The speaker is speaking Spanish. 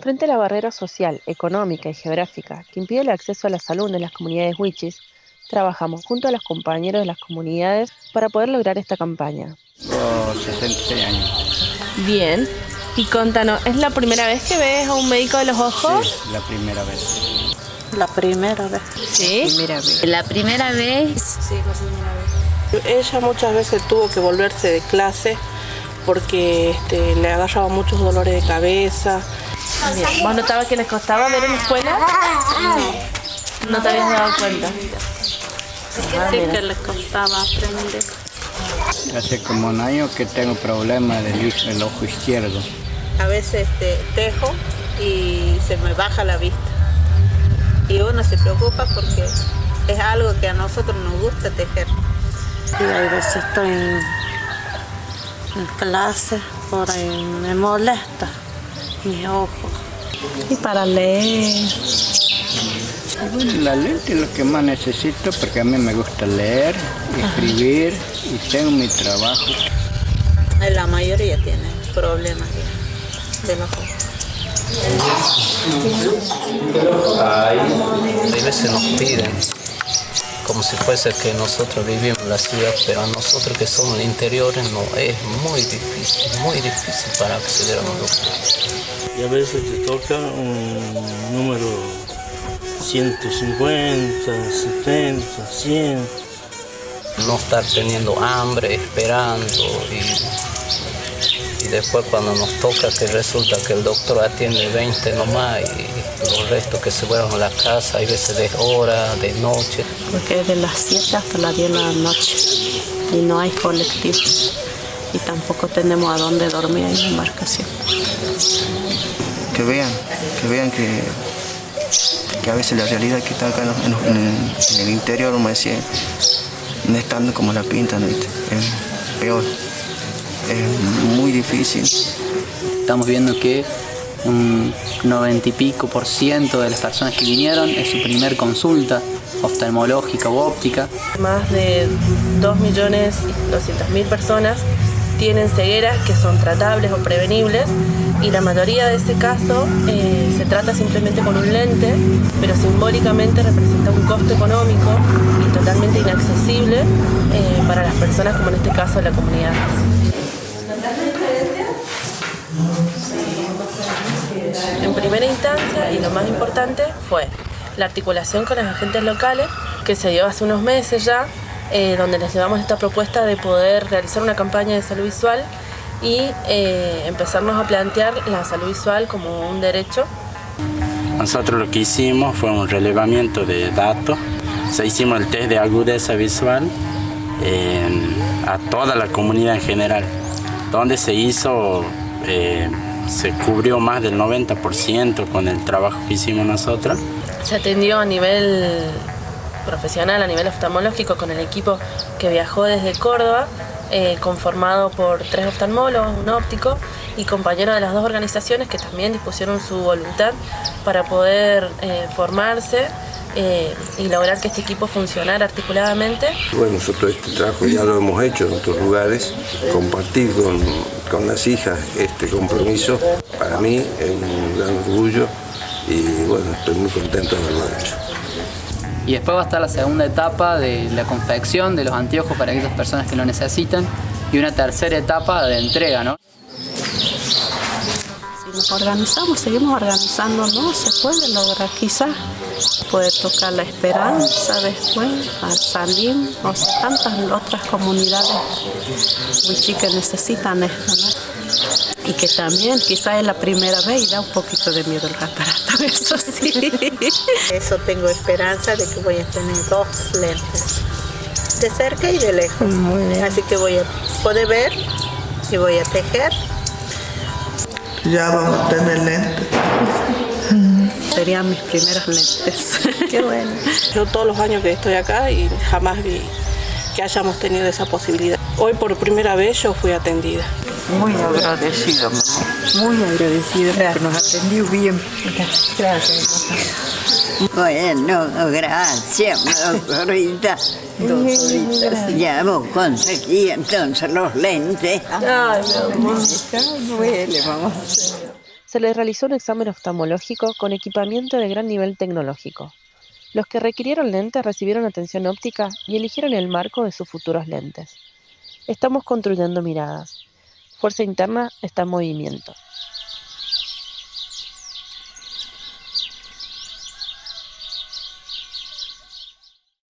Frente a la barrera social, económica y geográfica que impide el acceso a la salud en las comunidades wichis, trabajamos junto a los compañeros de las comunidades para poder lograr esta campaña. Por 66 años. Bien. Y contanos, ¿es la primera vez que ves a un médico de los ojos? Sí, la primera vez. La primera vez. Sí. Primera vez. La primera vez. Sí, la primera vez. Ella muchas veces tuvo que volverse de clase porque este, le agarraba muchos dolores de cabeza. Bien. ¿Vos notabas que les costaba ver en la escuela? No. ¿No te habías dado cuenta? Ah, sí que les costaba aprender. Hace como un año que tengo problemas del, del ojo izquierdo. A veces este, tejo y se me baja la vista. Y uno se preocupa porque es algo que a nosotros nos gusta tejer. Y hay veces estoy en, en clase, por ahí me molesta mi ojo. Y para leer. Bueno, la lente es lo que más necesito porque a mí me gusta leer, escribir y tengo mi trabajo. La mayoría tiene problemas de, de ojo. Hay, hay veces nos piden, como si fuese que nosotros vivimos en la ciudad, pero a nosotros que somos del interior no, es muy difícil, muy difícil para acceder a un doctor. Y a veces te toca un número 150, 70, 100. No estar teniendo hambre, esperando y, y después cuando nos toca que resulta que el doctor atiende 20 nomás y los restos que se fueron a la casa, hay veces de hora, de noche. Porque es de las 7 hasta las 10 de la noche y no hay colectivo y tampoco tenemos a dónde dormir en la embarcación. Que vean, que vean que, que a veces la realidad que está acá en, en- en- en el interior, como decía, no es tanto como la pintan, ¿viste? es peor, es muy difícil. Estamos viendo que un 90 y pico por ciento de las personas que vinieron es su primer consulta oftalmológica u óptica. Más de 2.200.000 personas tienen cegueras que son tratables o prevenibles y la mayoría de ese caso eh, se trata simplemente con un lente, pero simbólicamente representa un costo económico y totalmente inaccesible eh, para las personas como en este caso la comunidad. En primera instancia, y lo más importante, fue la articulación con los agentes locales, que se dio hace unos meses ya, eh, donde les llevamos esta propuesta de poder realizar una campaña de salud visual y eh, empezarnos a plantear la salud visual como un derecho Nosotros lo que hicimos fue un relevamiento de datos. Se hicimos el test de agudeza visual en- a toda la comunidad en general, donde se hizo, eh, se cubrió más del 90% con el trabajo que hicimos nosotros. Se atendió a nivel profesional, a nivel oftalmológico, con el equipo que viajó desde Córdoba, eh, conformado por tres oftalmólogos, un óptico y compañeros de las dos organizaciones que también dispusieron su voluntad para poder eh, formarse eh, y lograr que este equipo funcionara articuladamente. Bueno, nosotros este trabajo ya lo hemos hecho en otros lugares. Compartir con, con las hijas este compromiso para mí es un gran orgullo y bueno, estoy muy contento de haberlo hecho. Y después va a estar la segunda etapa de la confección de los anteojos para aquellas personas que lo necesitan y una tercera etapa de entrega, ¿no? Si nos organizamos, seguimos organizándonos, se puede lograr quizás. Puede tocar la esperanza después, al Salim, o sea, tantas otras comunidades wichí que necesitan esto, ¿no? Y que también quizás es la primera vez y da un poquito de miedo el aparato, eso sí. Eso tengo esperanza de que voy a tener dos lentes, de cerca y de lejos. Así que voy a poder ver y voy a tejer Ya vamos a tener lentes. Serían mis primeros lentes. Qué bueno. Yo todos los años que estoy acá y jamás vi que hayamos tenido esa posibilidad. Hoy por primera vez yo fui atendida. Muy agradecida, mamá. Muy agradecida porque nos atendió bien. Gracias, Bueno, gracias, doctorita. Ya vos conseguí entonces los lentes. Ay, amor. Duele, mamá. se les realizó un examen oftalmológico con equipamiento de gran nivel tecnológico. Los que requirieron lentes recibieron atención óptica y eligieron el marco de sus futuros lentes. Estamos construyendo miradas fuerza interna está en movimiento.